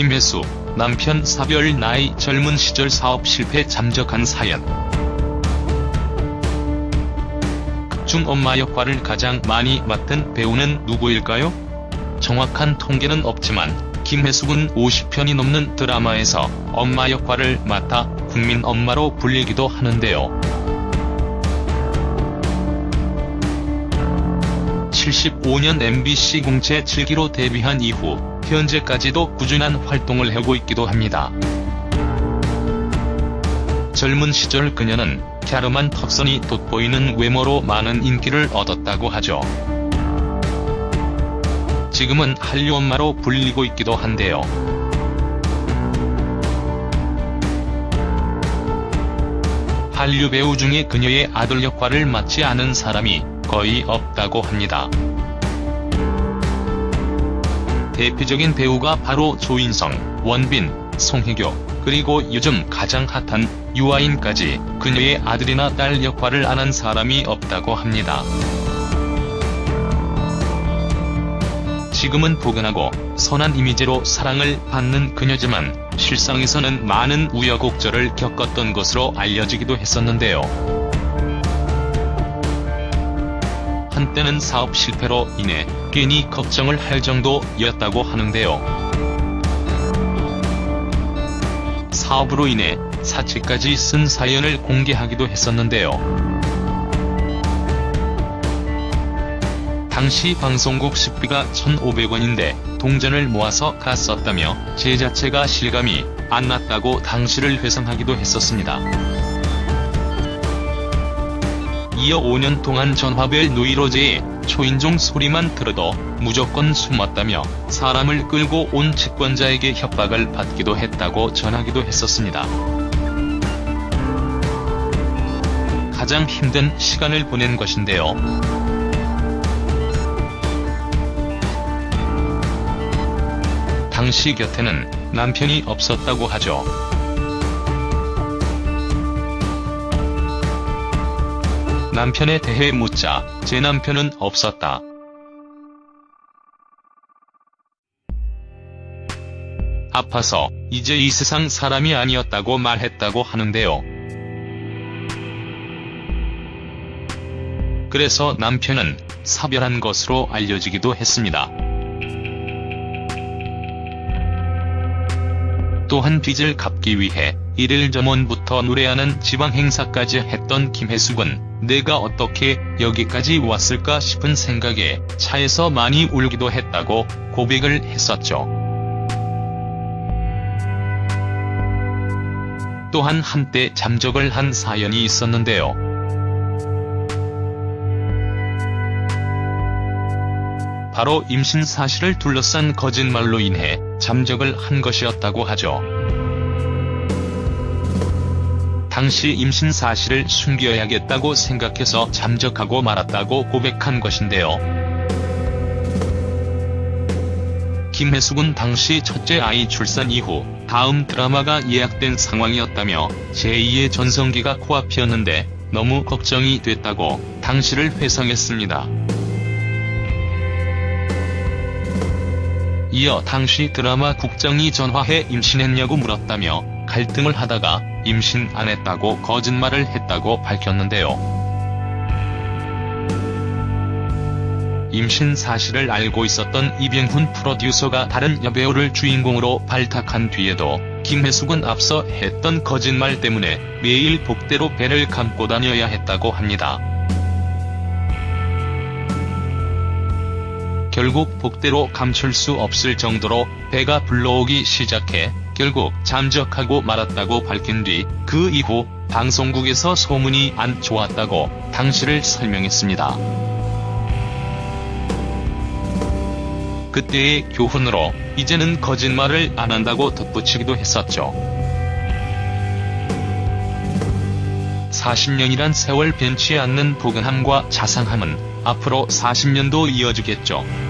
김혜수, 남편 사별 나이 젊은 시절 사업 실패 잠적한 사연. 극중 엄마 역할을 가장 많이 맡은 배우는 누구일까요? 정확한 통계는 없지만 김혜숙은 50편이 넘는 드라마에서 엄마 역할을 맡아 국민 엄마로 불리기도 하는데요. 75년 MBC 공채 7기로 데뷔한 이후 현재까지도 꾸준한 활동을 하고 있기도 합니다. 젊은 시절 그녀는 갸름한 턱선이 돋보이는 외모로 많은 인기를 얻었다고 하죠. 지금은 한류 엄마로 불리고 있기도 한데요. 한류 배우 중에 그녀의 아들 역할을 맡지 않은 사람이 거의 없다고 합니다. 대표적인 배우가 바로 조인성, 원빈, 송혜교, 그리고 요즘 가장 핫한 유아인까지 그녀의 아들이나 딸 역할을 안 한 사람이 없다고 합니다. 지금은 포근하고 선한 이미지로 사랑을 받는 그녀지만 실상에서는 많은 우여곡절을 겪었던 것으로 알려지기도 했었는데요. 한때는 사업 실패로 인해 괜히 걱정을 할 정도였다고 하는데요. 사업으로 인해 사치까지 쓴 사연을 공개하기도 했었는데요. 당시 방송국 식비가 1,500원인데 동전을 모아서 갔었다며 제 자체가 실감이 안 났다고 당시를 회상하기도 했었습니다. 이어 5년 동안 전화벨 누이로제에 초인종 소리만 들어도 무조건 숨었다며 사람을 끌고 온 채권자에게 협박을 받기도 했다고 전하기도 했었습니다. 가장 힘든 시간을 보낸 것인데요. 당시 곁에는 남편이 없었다고 하죠. 남편에 대해 묻자 제 남편은 없었다. 아파서 이제 이 세상 사람이 아니었다고 말했다고 하는데요. 그래서 남편은 사별한 것으로 알려지기도 했습니다. 또한 빚을 갚기 위해 이를 전원부터 노래하는 지방 행사까지 했던 김혜숙은 내가 어떻게 여기까지 왔을까 싶은 생각에 차에서 많이 울기도 했다고 고백을 했었죠. 또한 한때 잠적을 한 사연이 있었는데요. 바로 임신 사실을 둘러싼 거짓말로 인해 잠적을 한 것이었다고 하죠. 당시 임신 사실을 숨겨야겠다고 생각해서 잠적하고 말았다고 고백한 것인데요. 김혜숙은 당시 첫째 아이 출산 이후 다음 드라마가 예약된 상황이었다며 제2의 전성기가 코앞이었는데 너무 걱정이 됐다고 당시를 회상했습니다. 이어 당시 드라마 국장이 전화해 임신했냐고 물었다며 갈등을 하다가 임신 안 했다고 거짓말을 했다고 밝혔는데요. 임신 사실을 알고 있었던 이병훈 프로듀서가 다른 여배우를 주인공으로 발탁한 뒤에도 김혜숙은 앞서 했던 거짓말 때문에 매일 복대로 배를 감고 다녀야 했다고 합니다. 결국 복대로 감출 수 없을 정도로 배가 불러오기 시작해 결국 잠적하고 말았다고 밝힌 뒤 그 이후 방송국에서 소문이 안 좋았다고 당시를 설명했습니다. 그때의 교훈으로 이제는 거짓말을 안 한다고 덧붙이기도 했었죠. 40년이란 세월 변치 않는 포근함과 자상함은 앞으로 40년도 이어지겠죠.